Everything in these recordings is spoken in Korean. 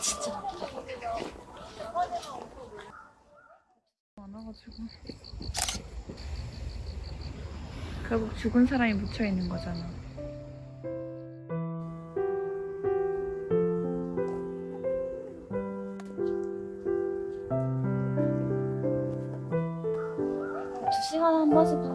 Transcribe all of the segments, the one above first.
진짜 많아가지고 결국 죽은 사람이 묻혀 있는 거잖아. 두 시간에 한 번씩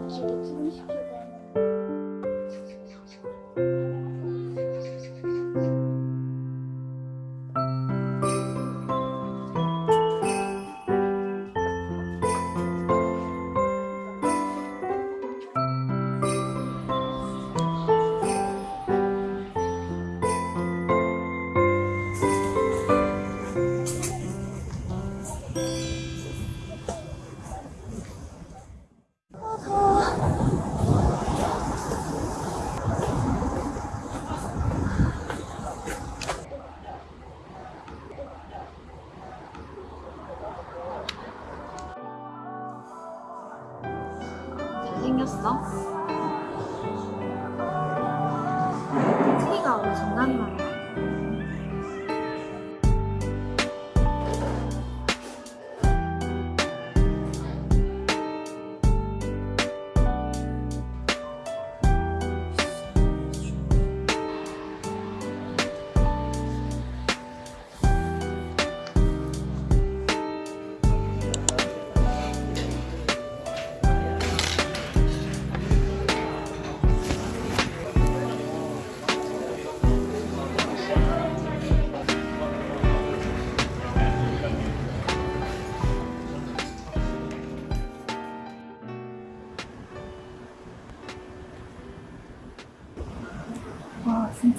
크기가 장난이 많아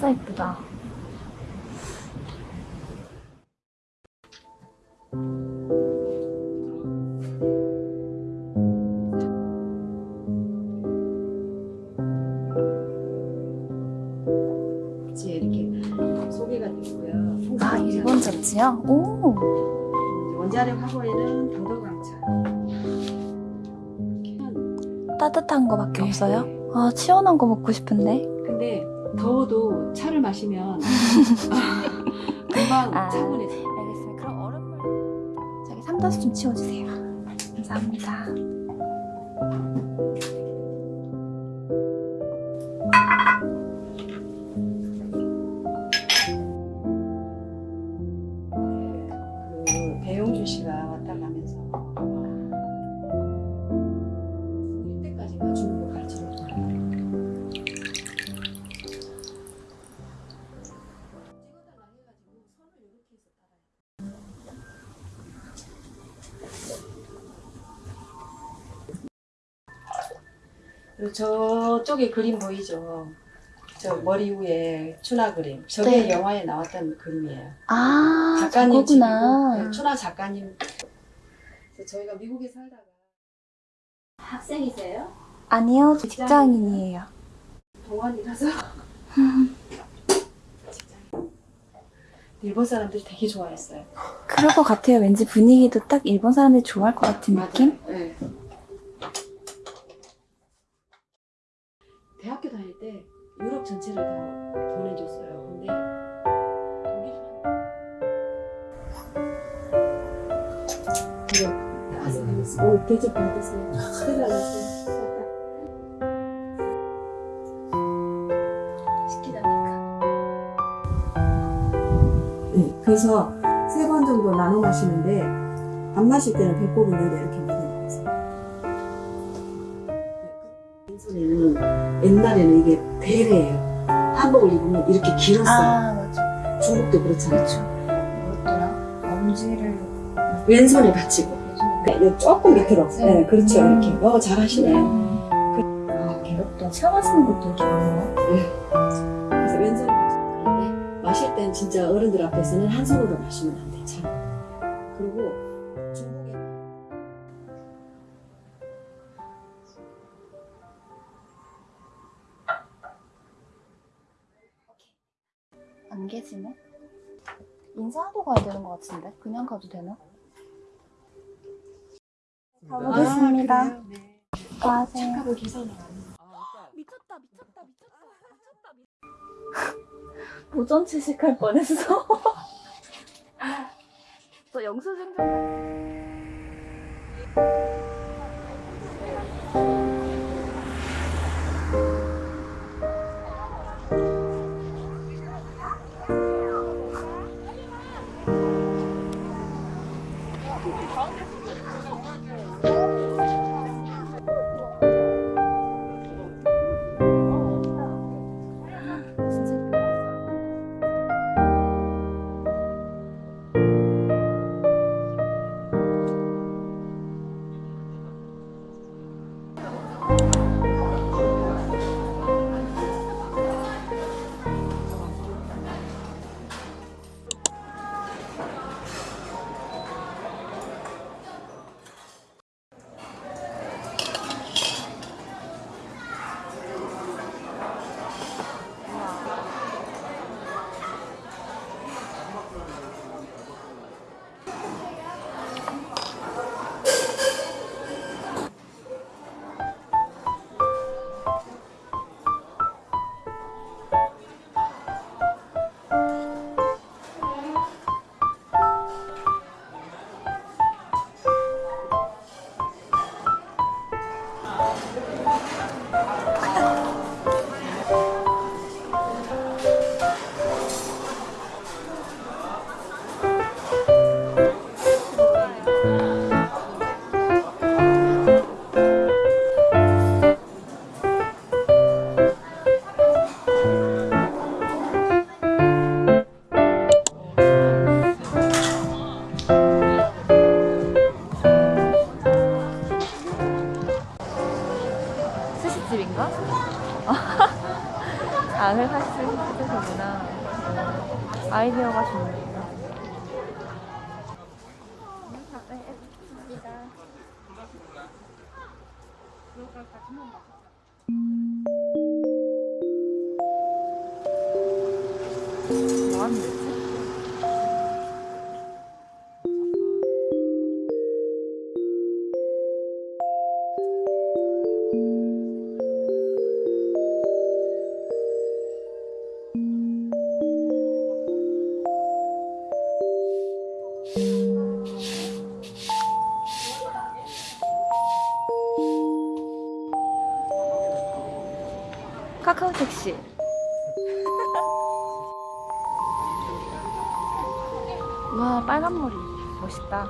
진짜 예쁘다. 아 일본 잡지요? 오 원자력 화보에는 도덕강차. 따뜻한 거밖에 네. 없어요? 아 시원한 거 먹고 싶은데 근데 더워도 차를 마시면 금방 아. 차분해져. 알겠습니다 그럼 얼음물 저기 삼다수 좀 치워주세요 감사합니다 저쪽에 그림 보이죠? 저 머리 위에 추나 그림. 저게 네. 영화에 나왔던 그림이에요. 아 작가님 저거구나 집이고, 네, 추나 작가님. 저희가 미국에 살다가 학생이세요? 아니요 저 직장인이에요 동안이라서 직장인. 일본 사람들이 되게 좋아했어요. 그럴 것 같아요 왠지 분위기도 딱 일본 사람들이 좋아할 것 같은 느낌? 네. 대학교 다닐 때 유럽 전체를 다 보내줬어요. 근데 독일은 그래. 오, 대접 받으세요. 큰일 났어요. 시키다니까 네, 그래서 세 번 정도 나눠 마시는데 안 마실 때는 배꼽 있는데 이렇게 왼손에는 옛날에는 이게 베레예요. 한복을 입으면 이렇게 길었어요. 아 맞아 중국도 그렇잖아요. 뭐였더라? 엄지를 왼손에 받치고 네, 조금 밑으로. 네, 그렇죠. 음. 이렇게. 어, 잘하시네. 아 괴롭다 체험하시는 것도 이렇게 많아요 그래서 왼손에 받치고 그런데 마실 땐 진짜 어른들 앞에서는 한 손으로 마시면 안 돼. 참. 그리고 안 계시네 인사하고 가야 되는 것 같은데 그냥 가도 되나? 가보겠습니다 아, 그래요? 네. 착하고 기사는 미쳤다 미쳤다 미쳤다 미쳤다 도전 채식할 뻔했어 저 영수증 좀. 장을 살수 있는 곳이구나. 아이디어가 좋네. 뭐 하는 거 지? 카카오 택시. 와 빨간 머리 멋있다.